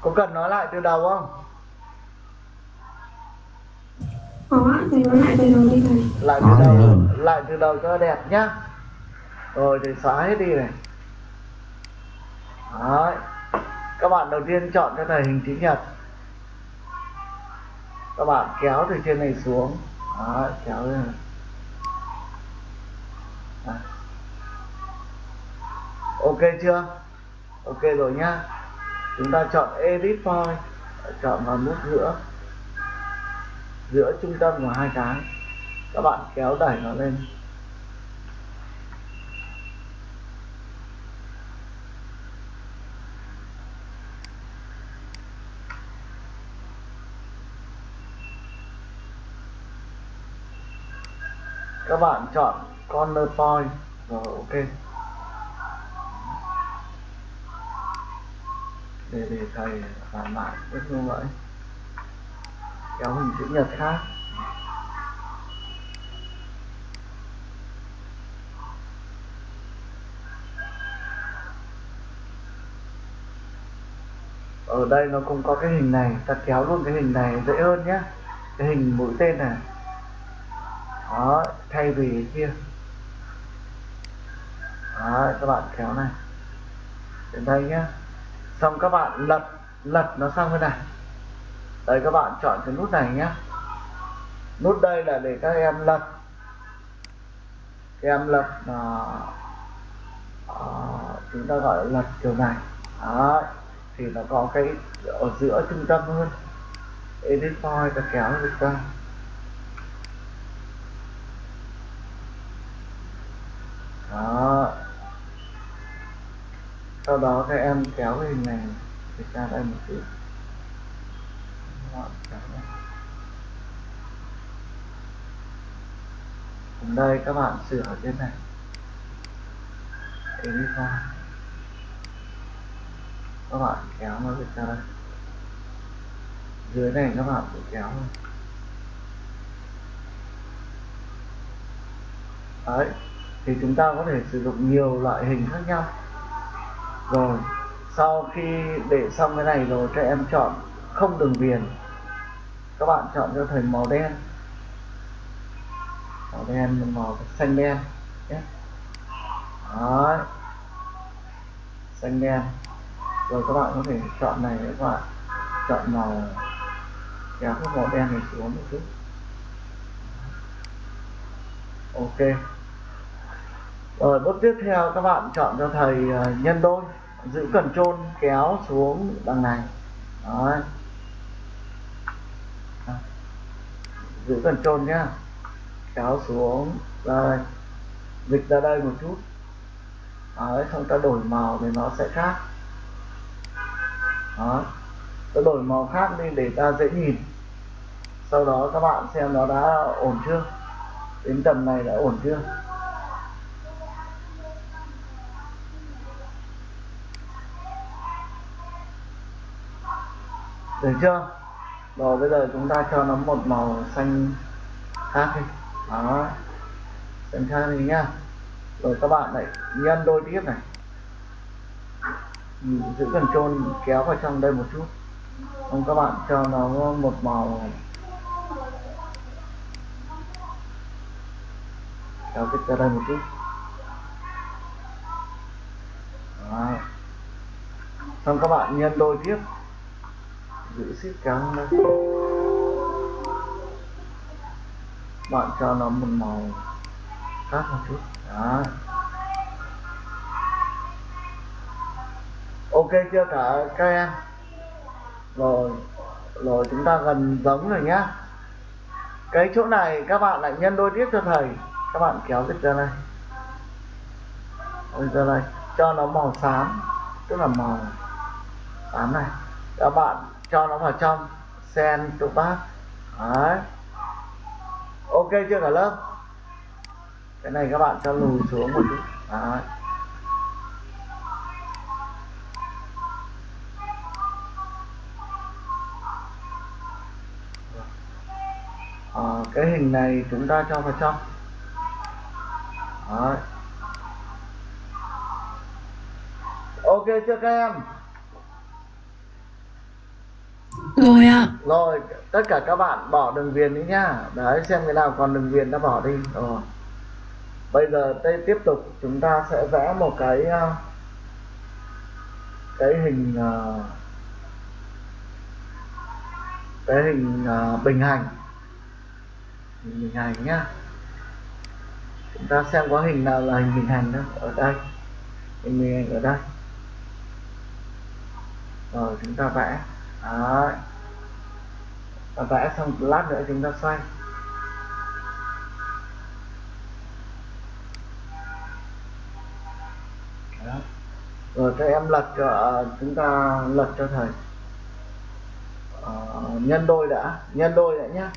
có cần nói lại từ đầu không? Có ạ thầy nói lại từ đầu đi thầy. Lại từ đầu lại từ đầu cho đẹp nhá. Rồi thì xóa hết đi này. Đấy. các bạn đầu tiên chọn cho thầy hình chữ nhật. Các bạn kéo từ trên này xuống. Đấy, kéo lên. Này. Đấy. ok chưa? Ok rồi nhá chúng ta chọn edit point chọn vào nút giữa. Giữa trung tâm của hai cái. Các bạn kéo đẩy nó lên. Các bạn chọn corner point rồi ok. Để để thầy làm lại cái như vậy. Kéo hình chữ nhật khác. Ở đây nó cũng có cái hình này, ta kéo luôn cái hình này dễ hơn nhé cái hình mũi tên này. Đó, thay vì cái kia. Đó các bạn kéo này. Đến đây nhé xong các bạn lật lật nó sang bên này. Đây các bạn chọn cái nút này nhé. Nút đây là để các em lật. Các em lật uh, uh, chúng ta gọi là lật kiểu này. Đó thì nó có cái ở giữa trung tâm hơn edit point ta kéo được ra đó sau đó các em kéo cái hình này để ra đây một chút. Ở đây các bạn sửa trên này. Edit point các bạn kéo nó được ra đây. Dưới này các bạn cũng kéo thôi. Đấy, thì chúng ta có thể sử dụng nhiều loại hình khác nhau rồi, sau khi để xong cái này rồi cho em chọn không đường viền. Các bạn chọn cho thầy màu đen. Màu đen màu xanh đen, nhé. Đấy. Xanh đen. Rồi các bạn có thể chọn này, các bạn chọn màu kéo cái màu đen này xuống một chút. Ok. Rồi, bước tiếp theo các bạn chọn cho thầy ờ, nhân đôi giữ cần trôn kéo xuống đằng này. Đó. giữ cần trôn nhá. Kéo xuống. Rồi. Dịch ra đây một chút. Đấy, xong ta đổi màu thì nó sẽ khác. Đó. Ta đổi màu khác đi để ta dễ nhìn. Sau đó các bạn xem nó đã ổn chưa? Đến tầm này đã ổn chưa? Được chưa? Rồi bây giờ chúng ta cho nó một màu xanh khác đi. Đó. Xanh khác đi nhá. Rồi các bạn lại nhân đôi tiếp này. Ừ, giữ cần trôn kéo vào trong đây một chút. Không các bạn cho nó một màu kéo cái ra đây một chút. Đó. xong các bạn nhân đôi tiếp giữ ship kéo đây bạn cho nó một màu khác một chút. Đó ok chưa cả các em? Rồi rồi chúng ta gần giống rồi nhá. Cái chỗ này các bạn lại nhân đôi tiếp cho thầy. Các bạn kéo dịch ra đây. Ôi ra này cho nó màu xám, tức là màu xám này. Các bạn cho nó vào trong sen chỗ bát đấy. Ok chưa cả lớp? Cái này các bạn cho lùi xuống một chút. Đấy. À, cái hình này chúng ta cho vào trong. Đấy. ok chưa các em? Rồi ạ. rồi, tất cả các bạn bỏ đường viền đi nhá. Đấy, xem cái nào còn đường viền đã bỏ đi. Rồi. Bây giờ đây tiếp tục, chúng ta sẽ vẽ một cái ờ, cái hình ờ, cái hình ờ, bình hành. Hình bình hành nhá. Chúng ta xem có hình nào là hình bình hành đó ở đây. Hình bình hành ở đây. Rồi, chúng ta vẽ. Đấy và vẽ xong lát nữa chúng ta xoay. Đó. rồi các em lật cho chúng ta lật cho thầy. À, nhân đôi đã. Nhân đôi đã nhá.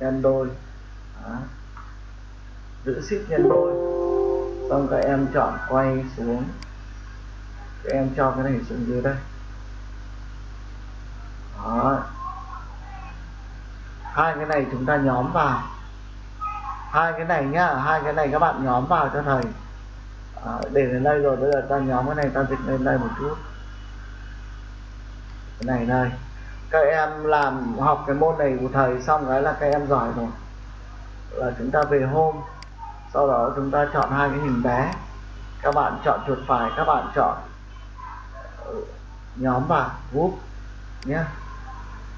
Nhân đôi. Đó. giữ ship nhân đôi. Xong các em chọn quay xuống. Các em cho cái này xuống dưới đây. Đó hai cái này chúng ta nhóm vào. Hai cái này nhá hai cái này các bạn nhóm vào cho thầy. À, để đến đây rồi bây giờ ta nhóm cái này ta dịch lên đây một chút. Cái này đây. Các em làm học cái môn này của thầy xong cái là các em giỏi rồi. Là chúng ta về hôm. Sau đó chúng ta chọn hai cái hình bé. Các bạn chọn chuột phải các bạn chọn ừ, nhóm vào. Group nhé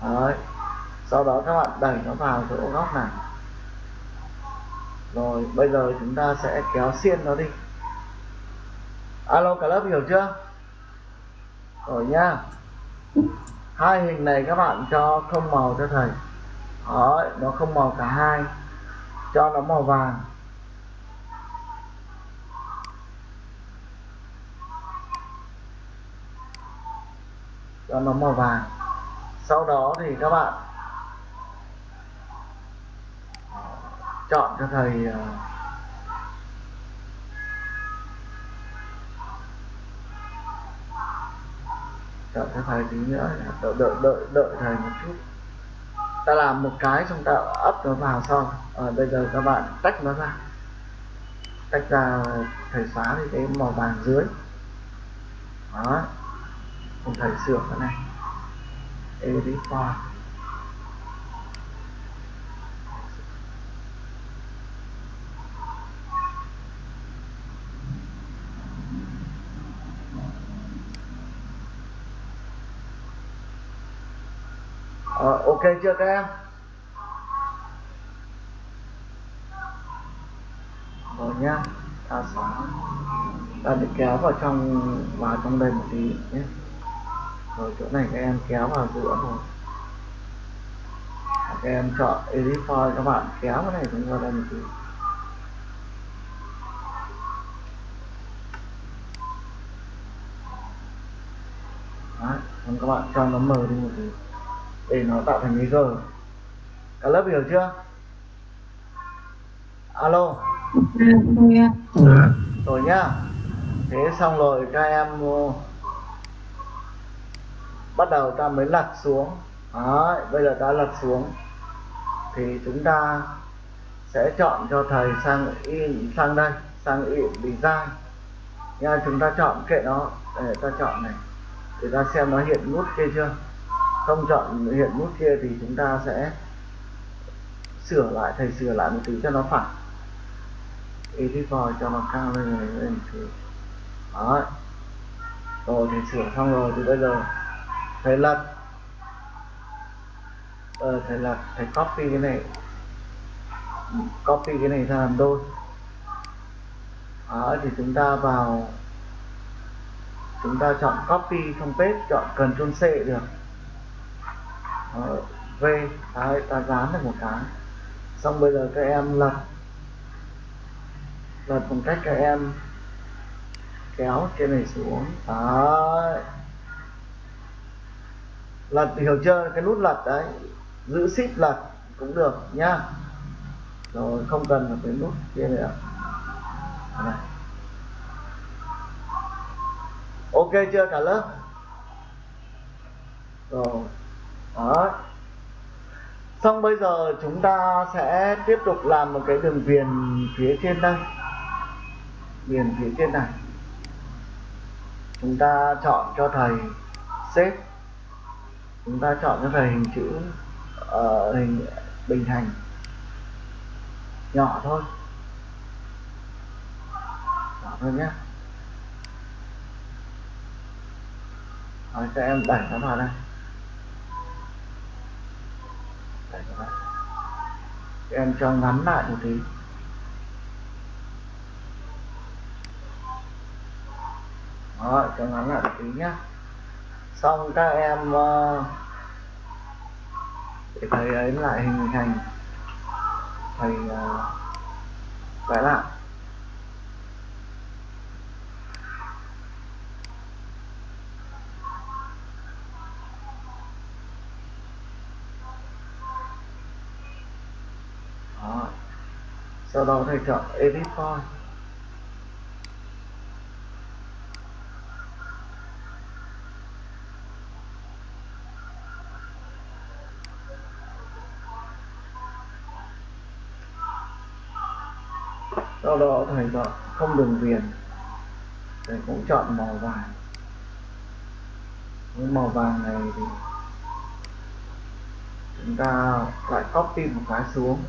Đấy sau đó các bạn đẩy nó vào chỗ góc này. Rồi bây giờ chúng ta sẽ kéo xiên nó đi. Alo cả lớp hiểu chưa? Rồi nha. hai hình này các bạn cho không màu cho thầy. Đấy, nó không màu cả hai. Cho nó màu vàng. Cho nó màu vàng. Sau đó thì các bạn chọn cho thầy ờ, chọn cho thầy tí nữa đợi đợi đợi đợi thầy một chút. Ta làm một cái xong ta ấp nó vào sau. À, bây giờ các bạn tách nó ra. Tách ra thầy xóa đi cái màu vàng dưới. Đó. Cùng thầy sửa cái này. Edit file. Ờ, chưa các em rồi nhá ta sẽ ta được kéo vào trong vào trong đây một tí nhé. Rồi chỗ này các em kéo vào giữa rồi các em chọn edit file các bạn kéo cái này chúng vào đây một tí. Đấy, các bạn cho nó mờ đi một tí để nó tạo thành cái g cả lớp hiểu chưa? Alo. À, rồi nhá. Thế xong rồi các em uh, bắt đầu ta mới lật xuống. Đấy, bây giờ ta lật xuống. Thì chúng ta sẽ chọn cho thầy sang in sang đây sang in design nha chúng ta chọn kệ nó. Để ta chọn này. Để ta xem nó hiện nút kia chưa không chọn hiện nút kia thì chúng ta sẽ sửa lại thầy sửa lại một tí cho nó phẳng edit vào cho nó cao lên này lên thì đó rồi thì sửa xong rồi thì bây giờ thầy lật. Ờ, thầy lật thầy copy cái này. Copy cái này ra làm đôi. Đó thì chúng ta vào chúng ta chọn copy không paste chọn Ctrl C được. Ờ, v đấy, ta dán được một cái. Xong bây giờ các em lật. Lật bằng cách các em kéo trên này xuống. Đấy. Lật thì hiểu chưa? Cái nút lật đấy giữ ship lật cũng được nhá. Rồi không cần phải cái nút kia nữa. Này. ok chưa cả lớp? Rồi đó xong bây giờ chúng ta sẽ tiếp tục làm một cái đường viền phía trên đây. Viền phía trên này. Chúng ta chọn cho thầy xếp. Chúng ta chọn cho thầy hình chữ uh, hình bình hành nhỏ thôi. Nhỏ thôi nhé. Rồi, cho em đẩy nó vào đây. Đẩy nó vào em cho ngắn lại một tí. Đó, cho ngắn lại một tí nhá. Xong các em ờ, để thầy ấy lại hình thành thầy ờ, vẽ lại Đó sau đó thầy chọn edit file. Sau đó thầy chọn không đường viền. Thầy cũng chọn màu vàng. Với màu vàng này thì chúng ta lại copy một cái xuống.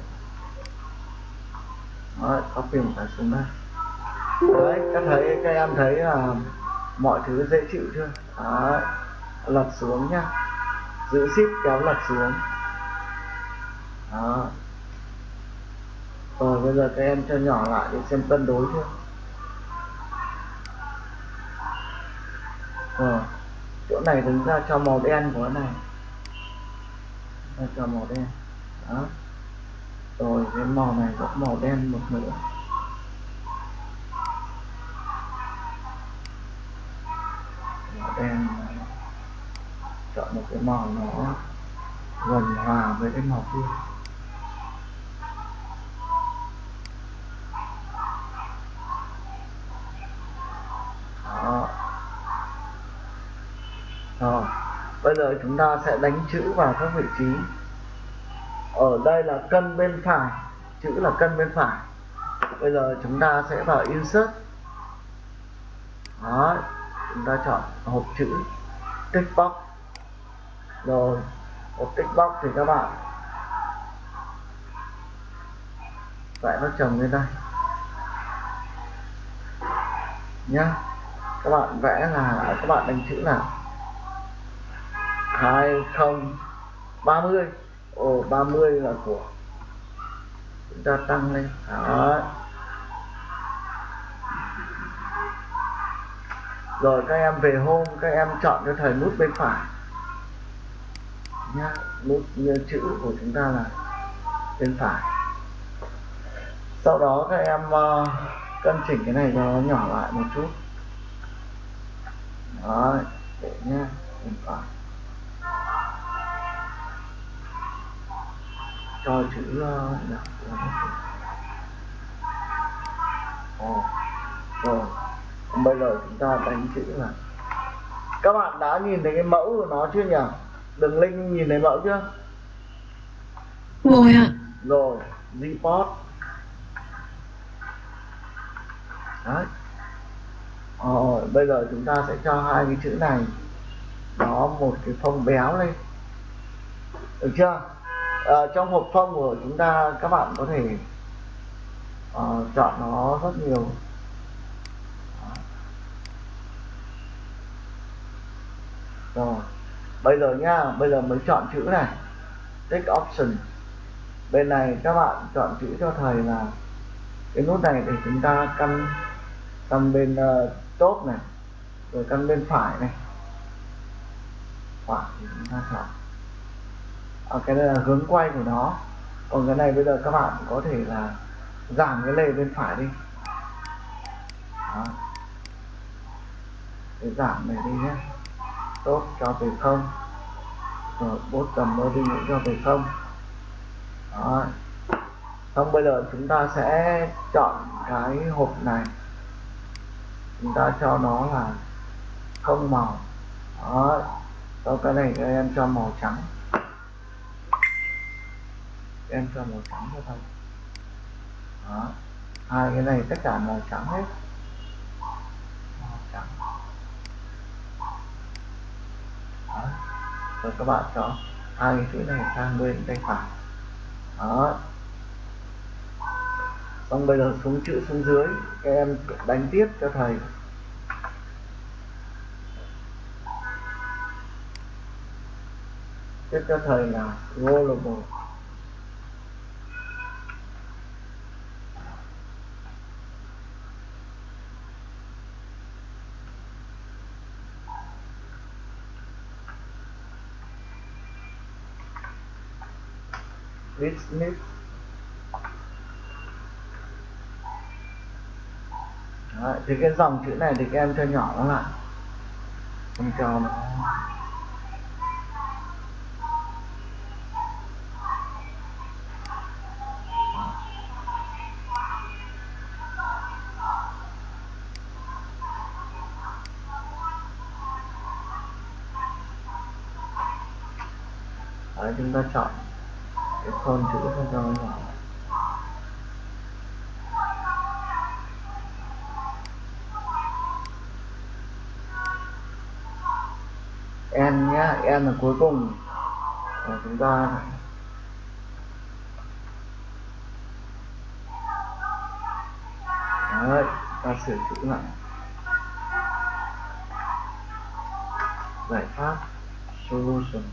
Đấy, copy một cái xuống đây đấy các thấy các em thấy là mọi thứ dễ chịu chưa? Đấy, lật xuống nhá. Giữ ship kéo lật xuống. Đó. Rồi bây giờ các em cho nhỏ lại để xem cân đối chưa? Rồi chỗ này đứng ra cho màu đen của cái này. Cho màu đen. Đó rồi, cái màu này cũng màu đen một nữa. Màu đen này. chọn một cái màu nó gần hòa với cái màu kia. Đó. Rồi, bây giờ chúng ta sẽ đánh chữ vào các vị trí ở đây là cân bên phải, chữ là cân bên phải. Bây giờ chúng ta sẽ vào insert. Đó, chúng ta chọn hộp chữ tick box. Rồi, hộp tick box thì các bạn vẽ nó chồng lên đây. Nhá, các bạn vẽ là, các bạn đánh chữ là hai không ba mươi ồ 30 là của chúng ta tăng lên. Đó. Rồi các em về hôm các em chọn cho thầy nút bên phải. Nhá nút như chữ của chúng ta là bên phải. Sau đó các em uh, cân chỉnh cái này cho nó nhỏ lại một chút. Đó để nhá bên phải cho chữ Ồ, rồi. Bây giờ chúng ta đánh chữ là các bạn đã nhìn thấy cái mẫu của nó chưa nhỉ? Đường link nhìn thấy mẫu chưa? Rồi ạ. Rồi report đấy. Rồi bây giờ chúng ta sẽ cho hai cái chữ này. Nó một cái phông béo lên. Được chưa à, trong hộp phong của chúng ta các bạn có thể uh, chọn nó rất nhiều. Rồi bây giờ nhá bây giờ mới chọn chữ này. Take option. Bên này các bạn chọn chữ cho thầy là cái nút này để chúng ta căn căn bên ờ, uh, top này rồi căn bên phải này. Phải thì chúng ta chọn ở cái này là hướng quay của nó. Còn cái này bây giờ các bạn có thể là giảm cái lề bên phải đi. Đó. để giảm này đi nhé. Tốt cho về không. Rồi, bốt cầm mơ đi cũng cho về không. Đó. Xong bây giờ chúng ta sẽ chọn cái hộp này. Chúng ta cho nó là không màu. Đó. Sau cái này các em cho màu trắng em cho màu trắng cho thầy. đó. Hai cái này tất cả màu trắng hết. Màu trắng. Đó. rồi các bạn cho hai cái chữ này sang bên tay phải. Đó. Xong bây giờ xuống chữ xuống dưới, các em đánh tiếp cho thầy. Tiếp cho thầy là rollable Smith. Đấy, thì cái dòng chữ này thì các em cho nhỏ nó lại không cho nó. Đấy, chúng ta chọn cái con chữ cho nó nhỏ n nhá n là cuối cùng và chúng ta. Đấy, ta sửa chữ lại. Giải pháp, solution.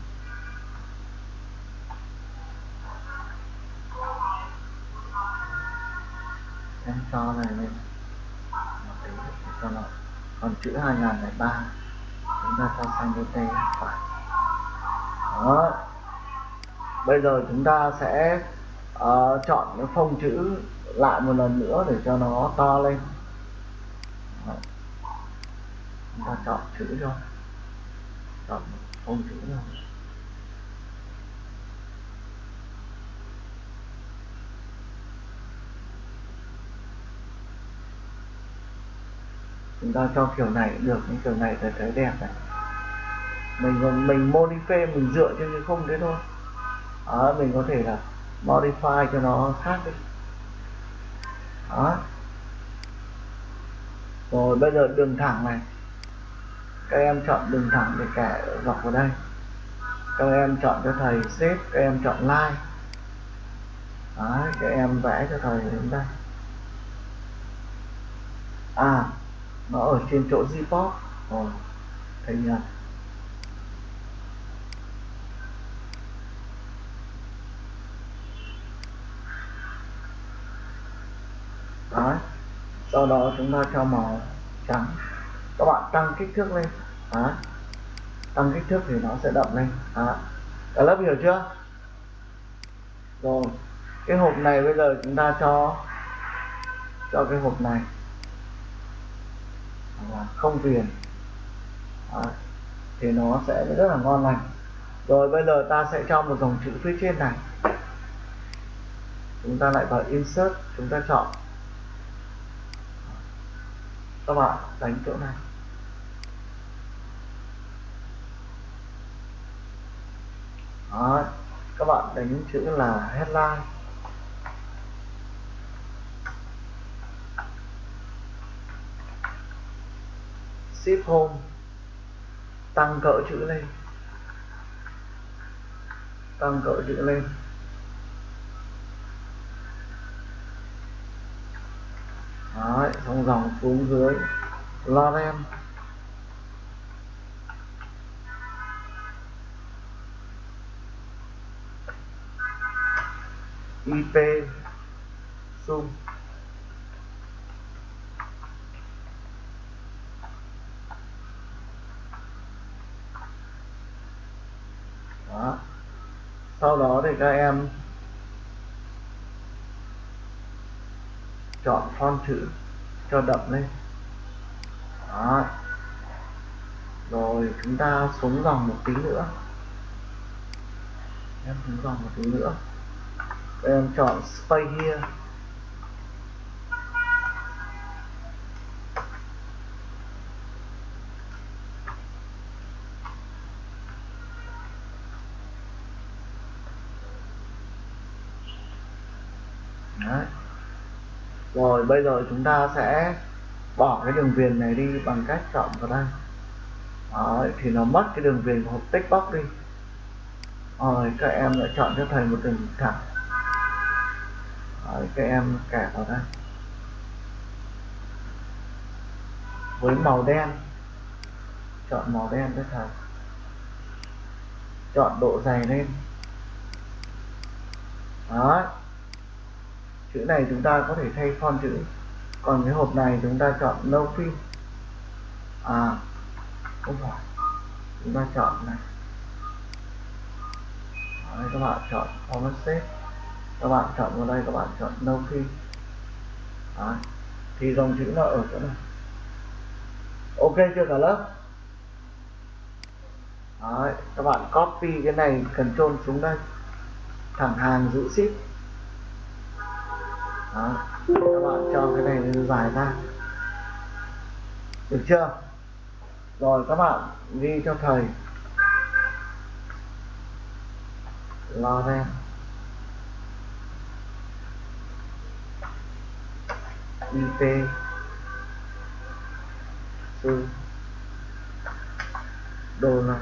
Em cho này lên một tí để cho nó còn chữ 2003 chúng ta cho sang bên tay phải. Đó. Bây giờ chúng ta sẽ uh, chọn cái phông chữ lại một lần nữa để cho nó to lên. Đó. chúng ta chọn chữ cho chọn phông chữ nào chúng ta cho kiểu này được những kiểu này là thấy đẹp này. Mình mình modify mình dựa trên cái không đấy thôi. Đó, mình có thể là modify cho nó khác đi. Đó. Rồi bây giờ đường thẳng này. Các em chọn đường thẳng để kẻ dọc vào đây. Các em chọn cho thầy xếp các em chọn line. Đấy, các em vẽ cho thầy đến đây. À nó ở trên chỗ Zipop rồi thấy nhận Đấy. sau đó chúng ta cho màu trắng các bạn tăng kích thước lên Đấy. tăng kích thước thì nó sẽ đậm lên Đấy. cả lớp hiểu chưa rồi, cái hộp này bây giờ chúng ta cho cho cái hộp này là không viền à, thì nó sẽ rất là ngon lành. Rồi bây giờ ta sẽ cho một dòng chữ phía trên này. Chúng ta lại vào insert chúng ta chọn. Các bạn đánh chỗ này. Đó. các bạn đánh chữ là headline. Ship home tăng cỡ chữ lên. Tăng cỡ chữ lên. Đấy, xong dòng xuống dưới Lorem IP zoom đó sau đó thì các em chọn font chữ cho đậm lên. Đó. Rồi chúng ta xuống dòng một tí nữa. Em xuống dòng một tí nữa. Em chọn space here. Đấy. rồi bây giờ chúng ta sẽ bỏ cái đường viền này đi bằng cách chọn vào đây. Đấy, thì nó mất cái đường viền của hộp text box đi. Rồi các em lại chọn cho thầy một đường thẳng. Rồi các em kẻ vào đây. Với màu đen. Chọn màu đen cho thầy. Chọn độ dày lên. Đó chữ này chúng ta có thể thay font chữ. Còn cái hộp này chúng ta chọn no fill à không phải. Chúng ta chọn này. Đấy, các bạn chọn format set. Các bạn chọn vào đây các bạn chọn no fill Đấy. thì dòng chữ nó ở chỗ này. Ok chưa cả lớp? Đấy, các bạn copy cái này cần trôn xuống đây. Thẳng hàng giữ ship đó. các bạn cho cái này lên dài ra. Được chưa? Rồi các bạn ghi cho thầy. Lo ra. IP sư. Đô la.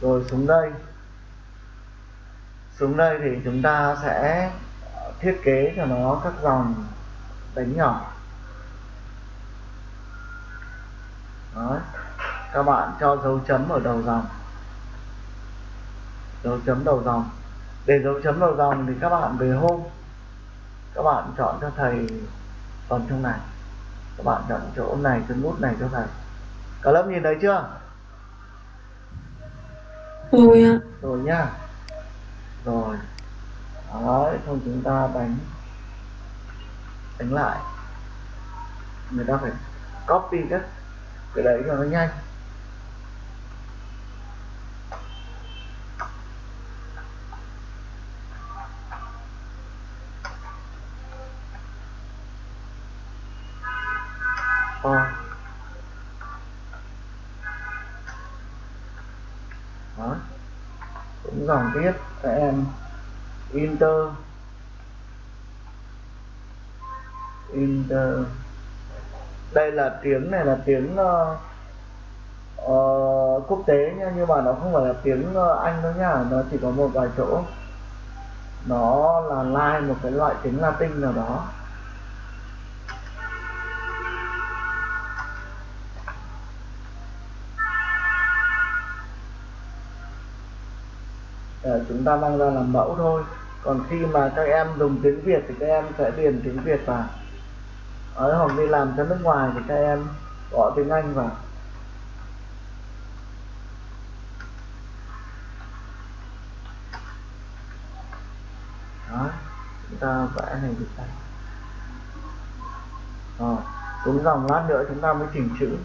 Rồi xuống đây xuống đây thì chúng ta sẽ thiết kế cho nó các dòng đánh nhỏ. Đấy. các bạn cho dấu chấm ở đầu dòng. Dấu chấm đầu dòng. Để dấu chấm đầu dòng thì các bạn về hôm các bạn chọn cho thầy phần trong này. Các bạn chọn chỗ này chân nút này cho thầy. Cả lớp nhìn thấy chưa? Rồi ạ. rồi nhá rồi đấy xong chúng ta đánh đánh lại người ta phải copy các cái đấy cho nó nhanh Ờ. Đó. cũng dòng tiếp em inter inter. Đây là tiếng này là tiếng uh, uh, quốc tế nha nhưng mà nó không phải là tiếng uh, anh đâu nhá nó chỉ có một vài chỗ. Nó là lai một cái loại tiếng latin nào đó. Chúng ta mang ra làm mẫu thôi. Còn khi mà các em dùng tiếng Việt thì các em sẽ điền tiếng Việt vào. Ở hoặc đi làm cho nước ngoài thì các em gõ tiếng Anh vào. Đó, chúng ta vẽ này được đây. Rồi đúng dòng lát nữa chúng ta mới chỉnh chữ.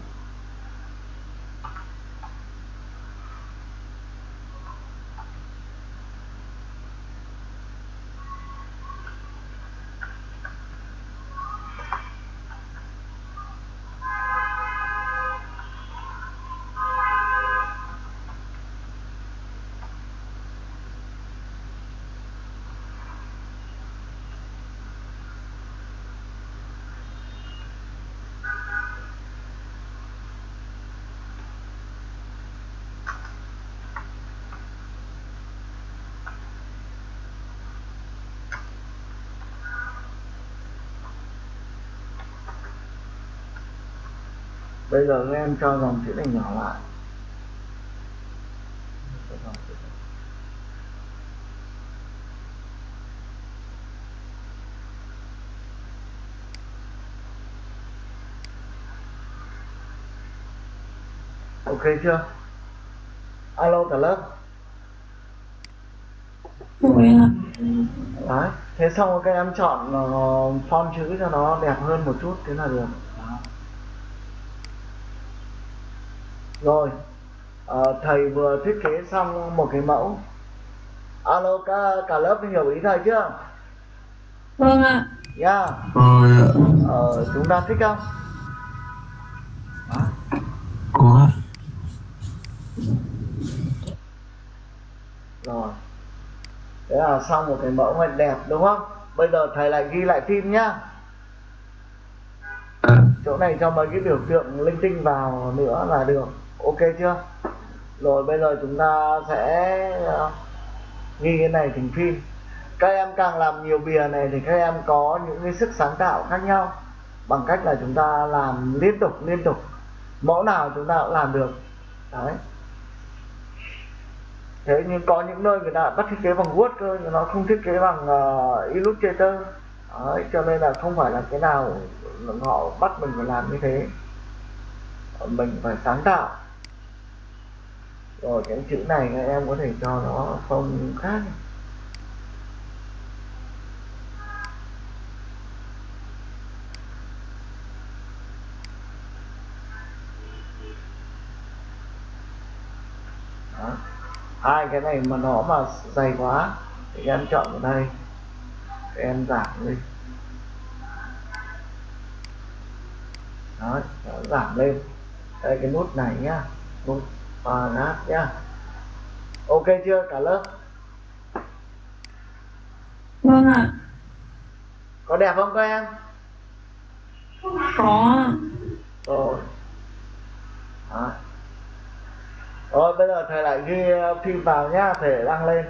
Bây giờ các em cho dòng chữ này nhỏ lại. Ok chưa? Alo cả lớp. Đấy thế xong các em chọn uh, font chữ cho nó đẹp hơn một chút thế là được rồi. Ờ, thầy vừa thiết kế xong một cái mẫu. Alo cả cả lớp hiểu ý thầy chưa? Vâng ạ. nha Rồi ạ, ờ, chúng ta thích không? Đó. có. Rồi. Thế là xong một cái mẫu này đẹp đúng không? Bây giờ thầy lại ghi lại phim nhá. Ạ, chỗ này cho mấy cái biểu tượng linh tinh vào nữa là được ok chưa? Rồi bây giờ chúng ta sẽ ờ, ghi cái này thành phim. Các em càng làm nhiều bìa này thì các em có những cái sức sáng tạo khác nhau. Bằng cách là chúng ta làm liên tục liên tục. Mẫu nào chúng ta cũng làm được. Đấy. Thế nhưng có những nơi người ta bắt thiết kế bằng Word cơ nhưng nó không thiết kế bằng uh, Illustrator. Đấy, cho nên là không phải là cái nào họ bắt mình phải làm như thế. Mình phải sáng tạo rồi cái chữ này các em có thể cho nó phông khác. Đó. hai cái này mà nó mà dày quá, thì em chọn ở đây. Em giảm đi. Đó, giảm lên. Đây, cái nút này nhá. Nút paragraph nhá ok chưa cả lớp? Vâng ạ. có đẹp không các em? Có. Rồi. Đó. rồi bây giờ thầy lại ghi phim vào nhá thể đăng lên